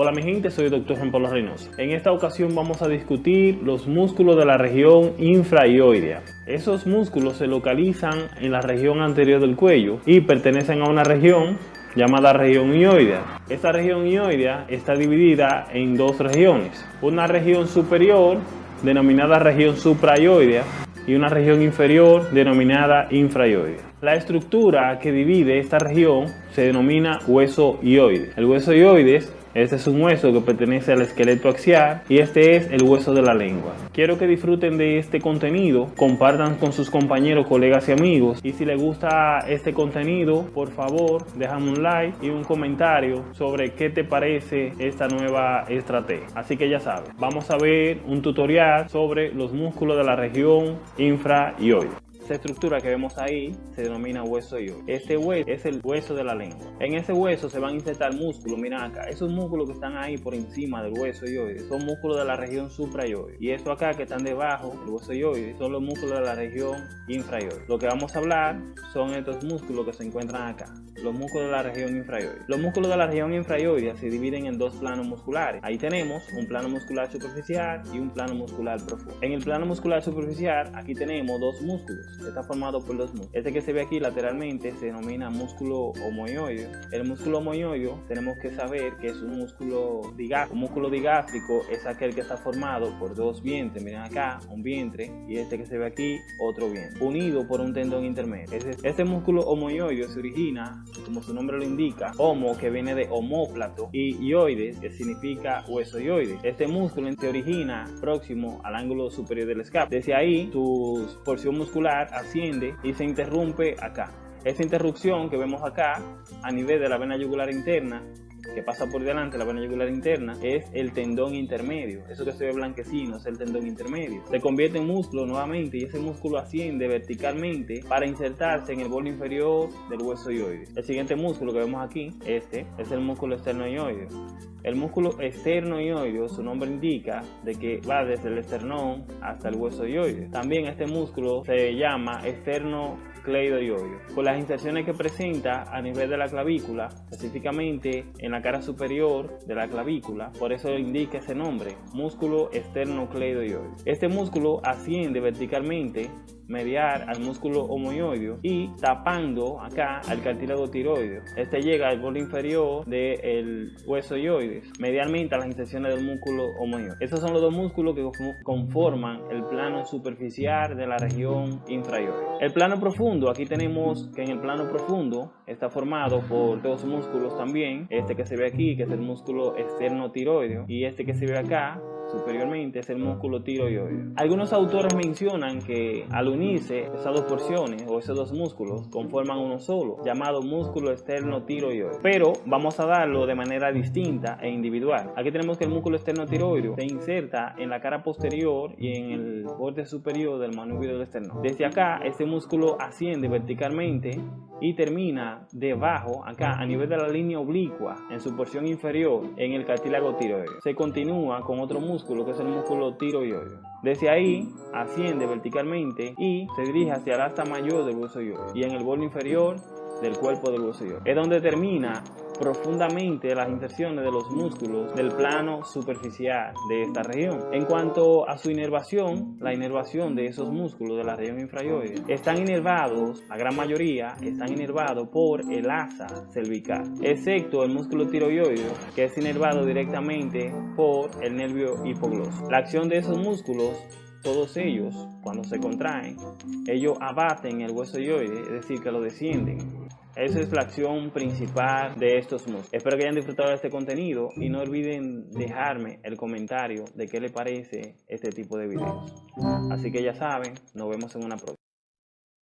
Hola mi gente, soy el Dr. Juan Pablo Reynoso. En esta ocasión vamos a discutir los músculos de la región infraioidea. Esos músculos se localizan en la región anterior del cuello y pertenecen a una región llamada región ioidea. Esta región ioidea está dividida en dos regiones. Una región superior denominada región supraioidea y una región inferior denominada infraioidea. La estructura que divide esta región se denomina hueso ioide. El hueso ioides este es un hueso que pertenece al esqueleto axial y este es el hueso de la lengua. Quiero que disfruten de este contenido, compartan con sus compañeros, colegas y amigos y si les gusta este contenido, por favor déjame un like y un comentario sobre qué te parece esta nueva estrategia. Así que ya sabes, vamos a ver un tutorial sobre los músculos de la región infra y hoy. Esta estructura que vemos ahí se denomina hueso ioide. Este hueso es el hueso de la lengua. En ese hueso se van a insertar músculos. Miren acá, esos músculos que están ahí por encima del hueso ioide son músculos de la región suprayoide. Y estos acá que están debajo del hueso ioide son los músculos de la región infrayoide. Lo que vamos a hablar son estos músculos que se encuentran acá, los músculos de la región infrayoide. Los músculos de la región infrayoide se dividen en dos planos musculares. Ahí tenemos un plano muscular superficial y un plano muscular profundo. En el plano muscular superficial aquí tenemos dos músculos está formado por dos músculos. Este que se ve aquí lateralmente se denomina músculo homoioide. El músculo homoioide tenemos que saber que es un músculo digástrico. Un músculo digástrico es aquel que está formado por dos vientres. Miren acá, un vientre y este que se ve aquí, otro vientre. Unido por un tendón intermedio. Este, músculo homoioide se origina, como su nombre lo indica, homo que viene de homóplato y ioides que significa hueso ioide. Este músculo se origina próximo al ángulo superior del escape. Desde ahí, su porción muscular asciende y se interrumpe acá. Esa interrupción que vemos acá a nivel de la vena yugular interna que pasa por delante la vena yugular interna es el tendón intermedio. Eso que se ve blanquecino es el tendón intermedio. Se convierte en músculo nuevamente y ese músculo asciende verticalmente para insertarse en el borde inferior del hueso ioide. El siguiente músculo que vemos aquí, este, es el músculo esternoioideo. El músculo esternoioideo, su nombre indica de que va desde el esternón hasta el hueso ioide. También este músculo se llama esternocleidoioideo. Con las inserciones que presenta a nivel de la clavícula, específicamente en la cara superior de la clavícula, por eso indica ese nombre, músculo esternocleidoioideo. Este músculo asciende verticalmente mediar al músculo homoioideo y tapando acá al cartílago tiroideo. Este llega al borde inferior del hueso ioides, medialmente a las inserciones del músculo homoioideo. Estos son los dos músculos que conforman el plano superficial de la región infraioide. El plano profundo, aquí tenemos que en el plano profundo está formado por dos músculos también, este que se ve aquí, que es el músculo externo tiroideo, y este que se ve acá, superiormente es el músculo tiroideo. Algunos autores mencionan que al unirse esas dos porciones o esos dos músculos conforman uno solo, llamado músculo externo tiroideo. Pero vamos a darlo de manera distinta e individual. Aquí tenemos que el músculo externo tiroideo se inserta en la cara posterior y en el borde superior del manubrio del esternón. Desde acá, este músculo asciende verticalmente y termina debajo, acá, a nivel de la línea oblicua, en su porción inferior, en el cartílago tiroideo. Se continúa con otro músculo, que es el músculo tiroideo. Desde ahí, asciende verticalmente y se dirige hacia el asta mayor del hueso ioide y en el borde inferior del cuerpo del hueso ioide. Es donde termina profundamente las inserciones de los músculos del plano superficial de esta región. En cuanto a su inervación, la inervación de esos músculos de la región infrayoide están inervados, la gran mayoría están inervados por el asa cervical, excepto el músculo tiroideo que es inervado directamente por el nervio hipogloso. La acción de esos músculos todos ellos, cuando se contraen, ellos abaten el hueso yoide, es decir, que lo descienden esa es la acción principal de estos músculos. Espero que hayan disfrutado de este contenido y no olviden dejarme el comentario de qué les parece este tipo de videos. Así que ya saben, nos vemos en una próxima.